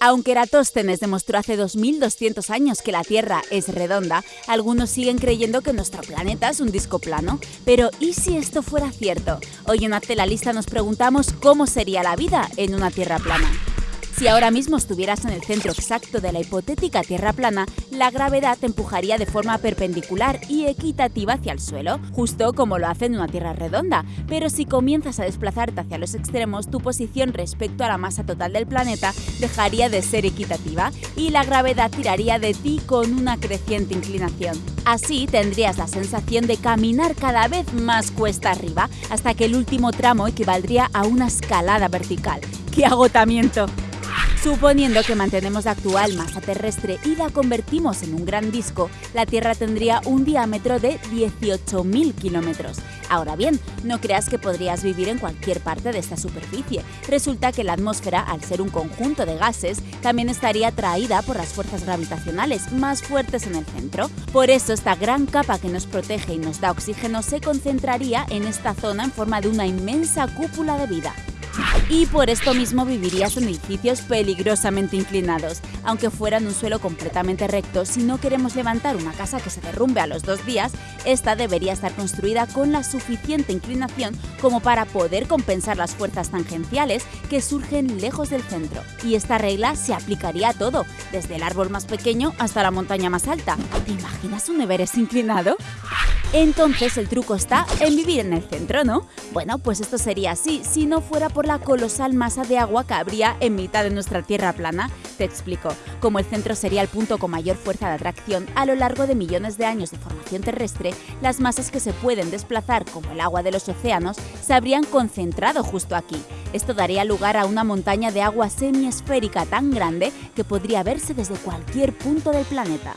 Aunque Eratóstenes demostró hace 2200 años que la Tierra es redonda, algunos siguen creyendo que nuestro planeta es un disco plano. Pero ¿y si esto fuera cierto? Hoy en Hazte la Lista nos preguntamos cómo sería la vida en una Tierra plana. Si ahora mismo estuvieras en el centro exacto de la hipotética Tierra plana, la gravedad te empujaría de forma perpendicular y equitativa hacia el suelo, justo como lo hace en una Tierra redonda. Pero si comienzas a desplazarte hacia los extremos, tu posición respecto a la masa total del planeta dejaría de ser equitativa y la gravedad tiraría de ti con una creciente inclinación. Así tendrías la sensación de caminar cada vez más cuesta arriba, hasta que el último tramo equivaldría a una escalada vertical. ¡Qué agotamiento! Suponiendo que mantenemos la actual masa terrestre y la convertimos en un gran disco, la Tierra tendría un diámetro de 18.000 kilómetros. Ahora bien, no creas que podrías vivir en cualquier parte de esta superficie. Resulta que la atmósfera, al ser un conjunto de gases, también estaría atraída por las fuerzas gravitacionales más fuertes en el centro. Por eso esta gran capa que nos protege y nos da oxígeno se concentraría en esta zona en forma de una inmensa cúpula de vida y por esto mismo vivirías en edificios peligrosamente inclinados. Aunque fueran un suelo completamente recto, si no queremos levantar una casa que se derrumbe a los dos días, esta debería estar construida con la suficiente inclinación como para poder compensar las fuerzas tangenciales que surgen lejos del centro. Y esta regla se aplicaría a todo, desde el árbol más pequeño hasta la montaña más alta. ¿Te imaginas un Everest inclinado? Entonces el truco está en vivir en el centro, ¿no? Bueno, pues esto sería así si no fuera por la colosal masa de agua que habría en mitad de nuestra Tierra plana. Te explico. Como el centro sería el punto con mayor fuerza de atracción, a lo largo de millones de años de formación terrestre, las masas que se pueden desplazar, como el agua de los océanos, se habrían concentrado justo aquí. Esto daría lugar a una montaña de agua semiesférica tan grande que podría verse desde cualquier punto del planeta.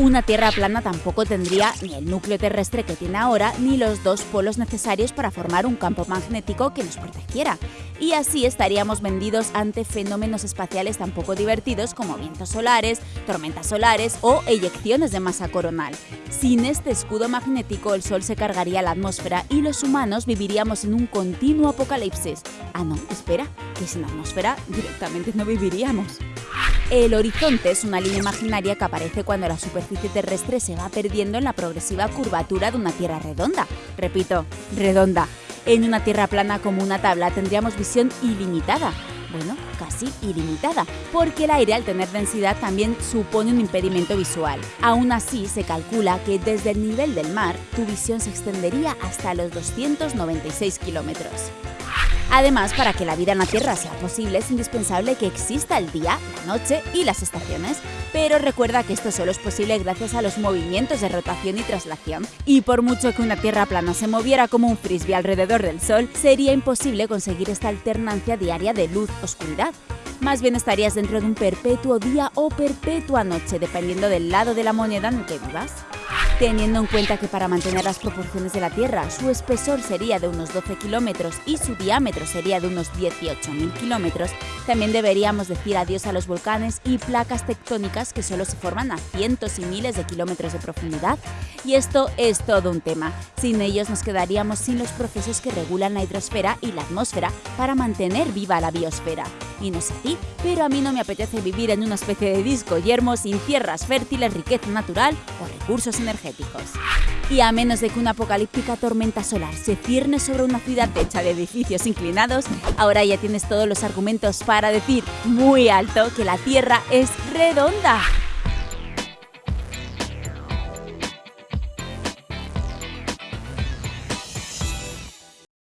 Una Tierra plana tampoco tendría ni el núcleo terrestre que tiene ahora, ni los dos polos necesarios para formar un campo magnético que nos protegiera. Y así estaríamos vendidos ante fenómenos espaciales tan poco divertidos como vientos solares, tormentas solares o eyecciones de masa coronal. Sin este escudo magnético, el Sol se cargaría la atmósfera y los humanos viviríamos en un continuo apocalipsis. Ah, no, espera, que sin atmósfera directamente no viviríamos. El horizonte es una línea imaginaria que aparece cuando la superficie terrestre se va perdiendo en la progresiva curvatura de una Tierra redonda. Repito, redonda. En una Tierra plana como una tabla tendríamos visión ilimitada. Bueno, casi ilimitada, porque el aire al tener densidad también supone un impedimento visual. Aún así, se calcula que desde el nivel del mar tu visión se extendería hasta los 296 kilómetros. Además, para que la vida en la Tierra sea posible es indispensable que exista el día, la noche y las estaciones. Pero recuerda que esto solo es posible gracias a los movimientos de rotación y traslación. Y por mucho que una Tierra plana se moviera como un frisbee alrededor del Sol, sería imposible conseguir esta alternancia diaria de luz-oscuridad. Más bien estarías dentro de un perpetuo día o perpetua noche, dependiendo del lado de la moneda en que vivas. Teniendo en cuenta que para mantener las proporciones de la Tierra su espesor sería de unos 12 kilómetros y su diámetro sería de unos 18.000 kilómetros, también deberíamos decir adiós a los volcanes y placas tectónicas que solo se forman a cientos y miles de kilómetros de profundidad. Y esto es todo un tema. Sin ellos nos quedaríamos sin los procesos que regulan la hidrosfera y la atmósfera para mantener viva la biosfera. Y no sé a ti, pero a mí no me apetece vivir en una especie de disco yermo sin tierras fértiles, riqueza natural o recursos energéticos. Y a menos de que una apocalíptica tormenta solar se cierne sobre una ciudad hecha de edificios inclinados, ahora ya tienes todos los argumentos para decir muy alto que la Tierra es redonda.